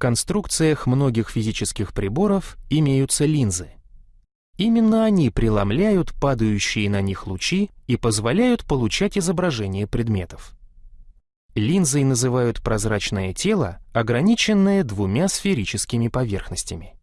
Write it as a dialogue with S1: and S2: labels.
S1: конструкциях многих физических приборов имеются линзы. Именно они преломляют падающие на них лучи и позволяют получать изображение предметов. Линзой называют прозрачное тело, ограниченное двумя сферическими поверхностями.